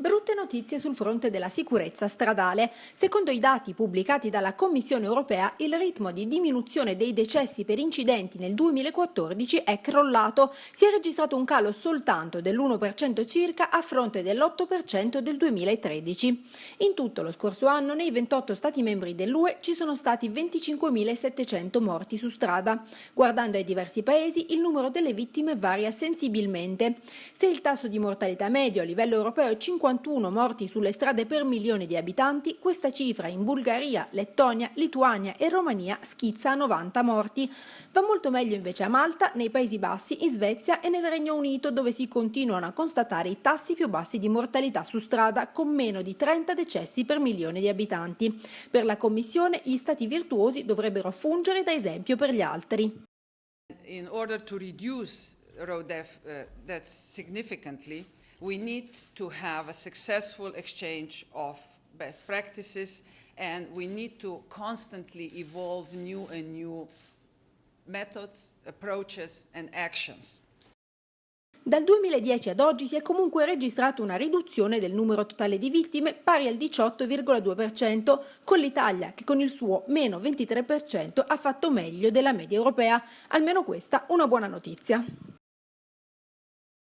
Brutte notizie sul fronte della sicurezza stradale. Secondo i dati pubblicati dalla Commissione europea, il ritmo di diminuzione dei decessi per incidenti nel 2014 è crollato. Si è registrato un calo soltanto dell'1% circa a fronte dell'8% del 2013. In tutto lo scorso anno nei 28 Stati membri dell'UE ci sono stati 25.700 morti su strada. Guardando ai diversi paesi, il numero delle vittime varia sensibilmente. Se il tasso di mortalità medio a livello europeo è 50 51 morti sulle strade per milione di abitanti, questa cifra in Bulgaria, Lettonia, Lituania e Romania schizza a 90 morti. Va molto meglio invece a Malta, nei Paesi Bassi, in Svezia e nel Regno Unito dove si continuano a constatare i tassi più bassi di mortalità su strada con meno di 30 decessi per milione di abitanti. Per la Commissione gli stati virtuosi dovrebbero fungere da esempio per gli altri. In order to reduce road death, uh, deaths significantly, we need to have a successful exchange of best practices and we need to constantly evolve new and new methods, approaches and actions. Dal 2010 ad oggi si è comunque registrata una riduzione del numero totale di vittime pari al 18,2%, con l'Italia che con il suo meno 23% ha fatto meglio della media europea. Almeno questa una buona notizia.